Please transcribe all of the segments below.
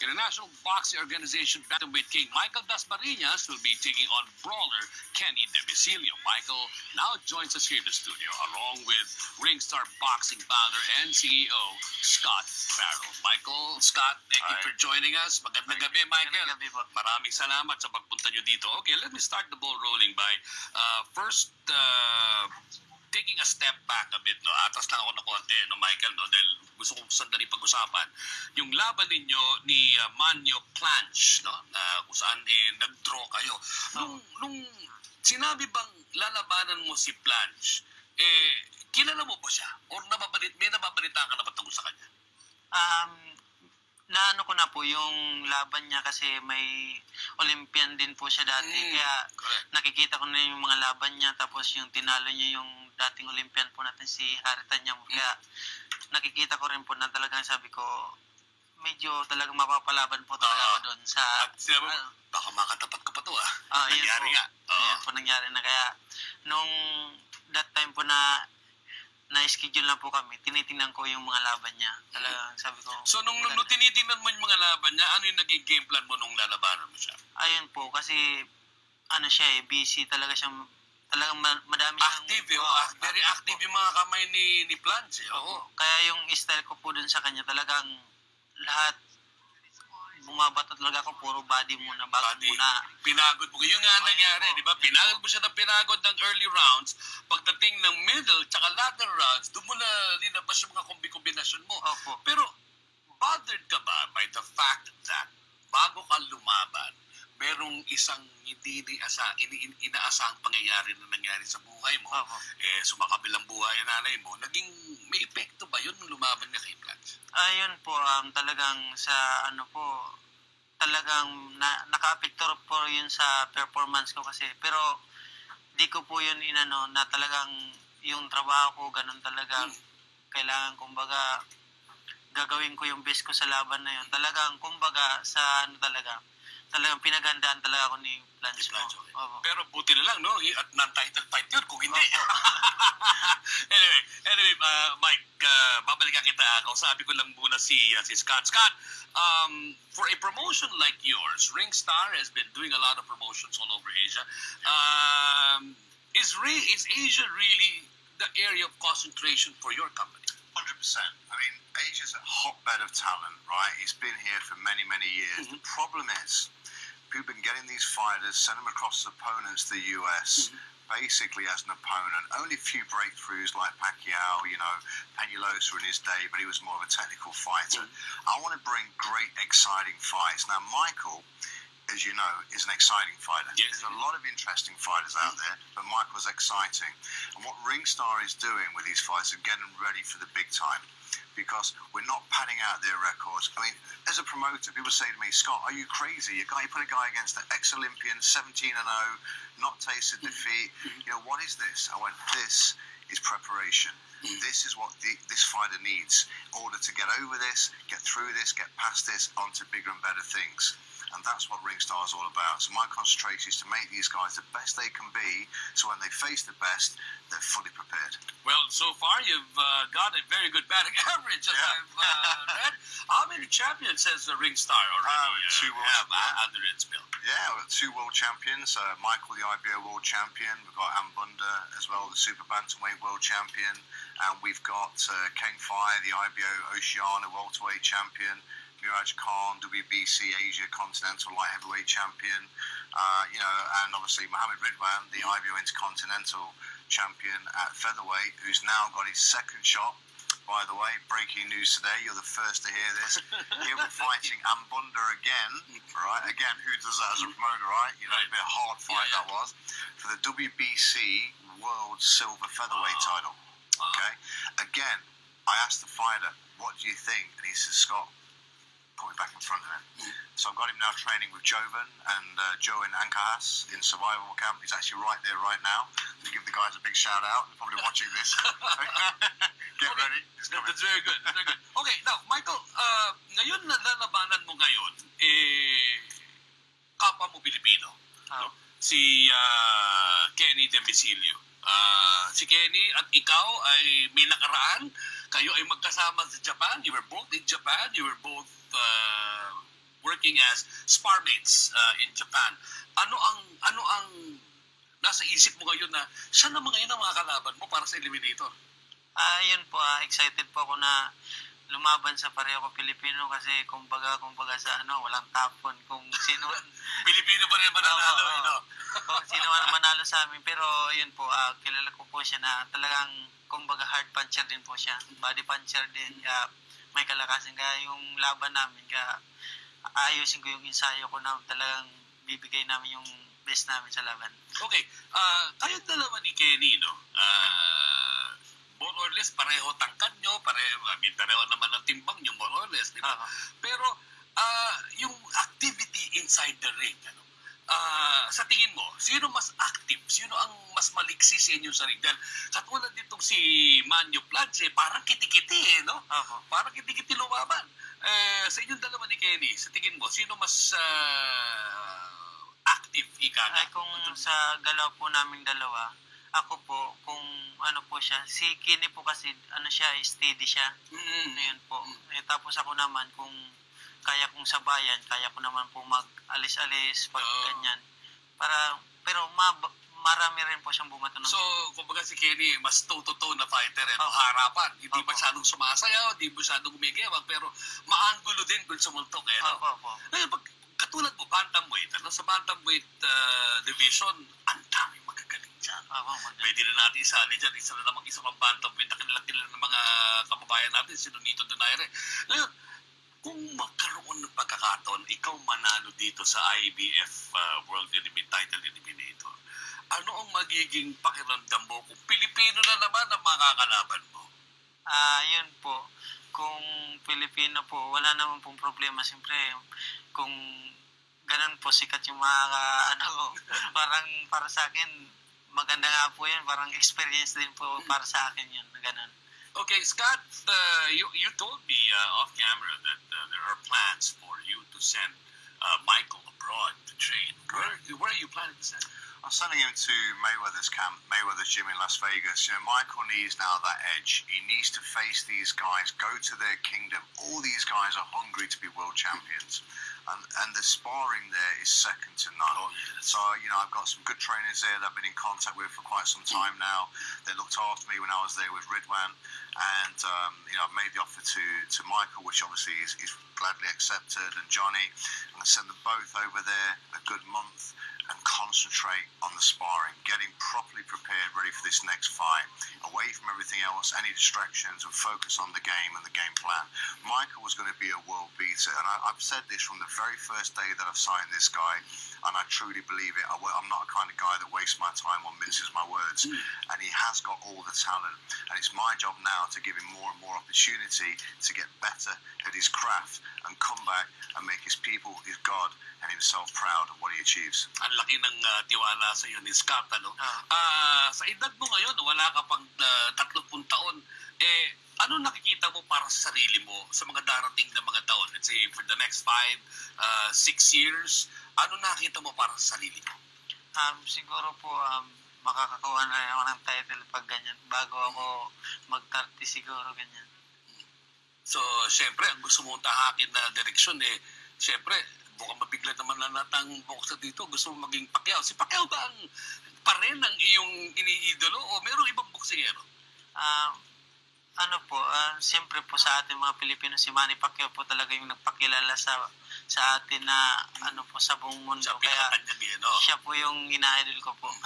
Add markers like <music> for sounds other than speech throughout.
International Boxing Organization bantamweight king Michael Dasmariñas will be taking on brawler Kenny Debisilio. Michael now joins us here in the studio along with Ringstar Boxing founder and CEO Scott Farrell. Michael, Scott, thank you Hi. for joining us. Magandang gabi, Michael. Magandang gabi po. Maraming salamat sa pagpunta nyo dito. Okay, let me start the ball rolling by uh, first uh, taking a step back a bit. No? Atas lang ako ng konti, no, Michael, no? dahil gusto kong sandali pag-usapan. Yung laban ninyo ni uh, Manyo Planch, no? na kung saan eh, nag-draw kayo. Nung, nung sinabi bang lalabanan mo si Planch, eh, kilala mo ba siya? Or nababalit, may nababalita ka na ba tungkol sa kanya? Um, naano ko na po yung laban niya kasi may Olympian din po siya dati. Mm, Kaya correct. nakikita ko na yung mga laban niya tapos yung tinalo niya yung dating Olympian po natin si Harry Tanyamo. Kaya nakikita ko rin po na talagang sabi ko medyo talagang mapapalaban po talaga ako doon sa At sinabi mo, ano, baka makatapat ka pa to ah. Yun Nangyari po. nga. Oo. Ayan po nangyari na kaya nung that time po na na-schedule na po kami, tinitingnan ko yung mga laban niya. Talagang sabi ko, So nung, nung, nung tinitingnan mo yung mga laban niya, ano yung naging game plan mo nung lalabanan mo siya? ayun po, kasi ano siya eh, busy talaga siyang, talagang ma- madami siyang... Active eh. Oh, act- very active yung mga kamay ni, ni Plants eh. Oo. Opo. Kaya yung style ko po dun sa kanya, talagang lahat bumabato talaga ako, puro body muna, bago Body. muna. Pinagod mo. Yun nga nangyari, di ba? Pinagod mo siya ng pinagod ng early rounds. Pagdating ng middle, tsaka latter rounds, doon mo na linabas yung mga kombi-kombinasyon mo. Opo. Pero, bothered ka ba by the fact that bago ka lumaban, merong isang hindi iniasa, ini, in- inaasahang pangyayari na nangyari sa buhay mo. Opo. Eh, sumakabilang buhay ang nanay mo. Naging, may epekto ba yun nung lumaban ka kay Plants? Ayun po, um, talagang sa ano po, talagang na, naka-apekto po yun sa performance ko kasi. Pero di ko po yun inano na talagang yung trabaho ko, ganun talagang kailangan kumbaga gagawin ko yung best ko sa laban na yun. Talagang kumbaga sa ano talaga, talagang pinagandaan talaga ako ni po. okay. Opo. Pero buti na lang, no? At non-title fight yun kung hindi. <laughs> anyway, anyway uh, Mike, uh, babalikan kita. Kausapin ko lang muna si, uh, si Scott. Scott, um, for a promotion like yours, Ringstar has been doing a lot of promotions all over Asia. Um, is, re- is Asia really the area of concentration for your company? Hundred percent. I mean, Asia's a hotbed of talent, right? It's been here for many, many years. The problem is, people been getting these fighters, send them across as opponents to the US, mm-hmm. basically as an opponent. Only a few breakthroughs like Pacquiao, you know, Penulosa in his day, but he was more of a technical fighter. Mm-hmm. I want to bring great, exciting fights. Now, Michael. As you know, is an exciting fighter. Yes. There's a lot of interesting fighters out there, but Michael's exciting. And what Ringstar is doing with these fights is getting ready for the big time because we're not padding out their records. I mean, as a promoter, people say to me, Scott, are you crazy? You guy, you put a guy against an ex-Olympian, 17 and 0, not tasted mm-hmm. defeat. Mm-hmm. You know, what is this? I went, this is preparation. Mm-hmm. This is what the, this fighter needs in order to get over this, get through this, get past this, onto bigger and better things. And that's what Ringstar is all about. So my concentration is to make these guys the best they can be, so when they face the best, they're fully prepared. Well, so far you've uh, got a very good batting <laughs> average, as Yeah. I've uh, read. How many champions has the Ringstar already two uh, world have champions. uh, under its belt? Yeah, we've got two world champions. Uh, Michael, the IBO world champion. We've got Ambunda as well, the super bantamweight world champion. And we've got uh, Ken Fire, the IBO Oceania welterweight champion. Miraj Khan, WBC Asia Continental Light Heavyweight Champion. Uh, you know, and obviously Mohammed Ridwan, the IBO Intercontinental Champion at featherweight, who's now got his second shot. By the way, breaking news today, you're the first to hear this. <laughs> He'll be fighting Ambunda again, right? Again, who does that as a promoter, right? You know, a bit hard fight Yeah, yeah. that was. For the WBC World Silver Featherweight Wow. title. Okay? Again, I asked the fighter, what do you think? And he says, Scott, put me back in front of him. So I've got him now training with Joven and uh, Joe in Ankahas in survival camp. He's actually right there right now. To give the guys a big shout out. They're probably watching this. <laughs> Get Okay. ready. It's coming. That's very good. Very good. Okay, now, Michael, uh, ngayon na lalabanan mo ngayon, eh, kapwa mo Pilipino. Ah. No? Si uh, Kenny Demisilio. Uh, si Kenny at ikaw ay may nakaraan. Kayo ay magkasama sa Japan. You were both in Japan. You were both uh, working as spar mates uh, in Japan. Ano ang ano ang nasa isip mo ngayon na siya naman ngayon ang mga kalaban mo para sa Eliminator? Ah, yun po, ah, excited po ako na lumaban sa pareho ko Pilipino kasi kumbaga kumbaga sa ano, walang tapon kung sino <laughs> Pilipino pa rin mananalo, oo. you know? kung sino man manalo sa amin pero yun po, ah, kilala ko po siya na talagang kumbaga hard puncher din po siya. Body puncher din. Kaya may kalakasan kaya yung laban namin kaya ayusin ko yung ensayo ko na talagang bibigay namin yung best namin sa laban. Okay, uh, kayong dalawa ni Kenny, no? Uh, more or less, pareho tangkad nyo, pareho, I mean, pareho naman ang timbang nyo, more or less, di ba? Oo. Pero, uh, yung activity inside the ring, ano? Ah, sa tingin mo, sino mas active? Sino ang mas maliksi sa inyo sa ring? Dahil katulad ditong si Manyo Plans, eh, parang kitikiti, eh, no? Opo. Parang kitikiti lumaban. Eh, sa inyong dalawa ni Kenny, sa tingin mo, sino mas ah, active, ika? Ay kung sa galaw po naming dalawa, ako po, kung ano po siya, si Kini po kasi, ano siya, steady siya. Mm, Ayun po. Eh, tapos ako naman, kung kaya kong sabayan, kaya ko naman po mag-alis-alis, pag Oo. ganyan. Para, pero ma, marami rin po siyang bumato ng So, kumbaga si Kenny, mas toe-to-toe na fighter, eh? Opo. harapan. Hindi Opo. masyadong sumasayaw, hindi masyadong gumigewag, pero maanggulo din kung sumuntok, eh, no? Opo, opo. Ngayon, pag, katulad mo, bantamweight, ano? sa bantamweight uh, division, mag- Pwede na natin isali dyan, isa na namang isa pang bantamweight na kanilang kilala ng mga kababayan natin, si Nonito Donaire. Ngayon, kung magkaroon ng pagkakataon, ikaw manalo dito sa IBF uh, World Elimin Title Eliminator, ano ang magiging pakiramdam mo kung Pilipino na naman ang makakalaban mo? Ah, yun po. Kung Pilipino po, wala naman pong problema. Siyempre, kung ganun po sikat yung mga <laughs> ano, parang para sa akin, maganda nga po yun. Parang experience din po para sa akin yun. Ganun. Okay, Scott, uh, you, you told me uh, off camera that uh, there are plans for you to send uh, Michael abroad to train. Where, where are you planning to send? I'm sending him to Mayweather's camp, Mayweather's gym in Las Vegas. You know, Michael needs now that edge. He needs to face these guys, go to their kingdom. All these guys are hungry to be world champions. And, and the sparring there is second to none. Oh, yes. So, you know, I've got some good trainers there that I've been in contact with for quite some time now. They looked after me when I was there with Ridwan. And, um, you know, I've made the offer to, to Michael, which obviously is, is gladly accepted, and Johnny. I'm going to send them both over there a good month and concentrate on the sparring, getting properly prepared, ready for this next fight, away from everything else, any distractions, and focus on the game and the game plan. Michael was going to be a world beater, and I, I've said this from the very first day that I've signed this guy, and I truly believe it. I, am not a kind of guy that wastes my time or minces my words, and he has got all the talent, and it's my job now to give him more and more opportunity to get better at his craft and come back and make his people, his God, and himself proud of what he achieves. Ang laki ng uh, tiwala sa iyo ni Scott. Ano? Ah. Ah, sa edad mo ngayon, wala ka pang uh, 30 taon, eh, ano nakikita mo para sa sarili mo sa mga darating na mga taon? Let's say, for the next five, uh, six years, ano nakikita mo para sa sarili mo? Um, siguro po, um, makakakuha na ako ng title pag ganyan. Bago ako mag-30 siguro ganyan. So, syempre, ang gusto mong tahakin na direksyon, eh, syempre, mukhang mabigla naman na natang boxer dito. Gusto mo maging Pacquiao. Si Pacquiao ba ang pa rin ang iyong iniidolo o merong ibang boksingero? Ah, ano po, ah, siyempre po sa ating mga Pilipino, si Manny Pacquiao po talaga yung nagpakilala sa sa atin na ano po sa buong mundo. Sa Kaya no? siya po yung ina-idol ko po. <laughs>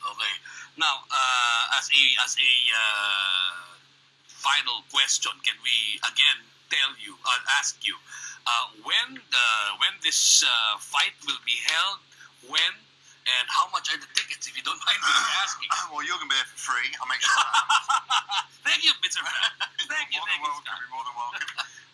Okay. Now, uh, as a as a uh, final question, can we again tell you, uh, ask you, uh, when the when this uh, fight will be held, when, and how much are the tickets? If you don't <laughs> mind me <sighs> asking. <sighs> well, you're going to be there for free. I'll make sure that <laughs> thank you, Mr. <laughs> Thank you, more thank than you, welcome. Scott. You're more than welcome.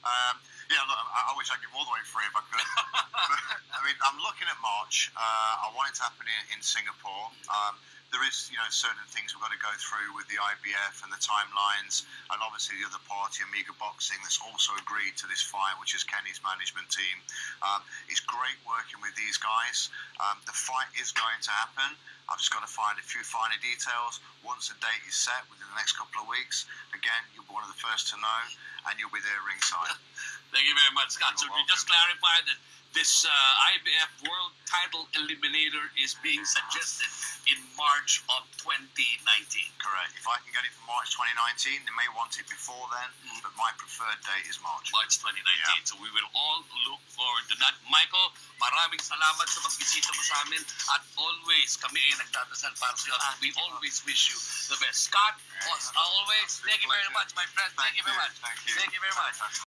Um, yeah, look, I, I wish I'd give all the way free if I could. but, I mean, I'm looking at March. Uh, I want it to happen in, in Singapore. Um, there is, you know, certain things we've got to go through with the IBF and the timelines, and obviously the other party, Amiga Boxing, that's also agreed to this fight, which is Kenny's management team. Um, it's great working with these guys. Um, the fight is going to happen. I've just got to find a few finer details. Once the date is set within the next couple of weeks, again, you'll be one of the first to know, and you'll be there ringside. <laughs> Thank you very much, Scott. So You're we just welcome. clarified that this uh, IBF World Title Eliminator is being suggested in March of 2019. Correct. If I can get it for March 2019, they may want it before then, Mm. but my preferred date is March. March 2019. Yeah. So we will all look forward to that. Michael, maraming salamat sa pagbisita mo sa amin at always kami ay nagdadasal para sa iyo. We always wish you the best. Scott, as always, thank you very much, my friend. Thank you very much. Thank you. Thank you very much.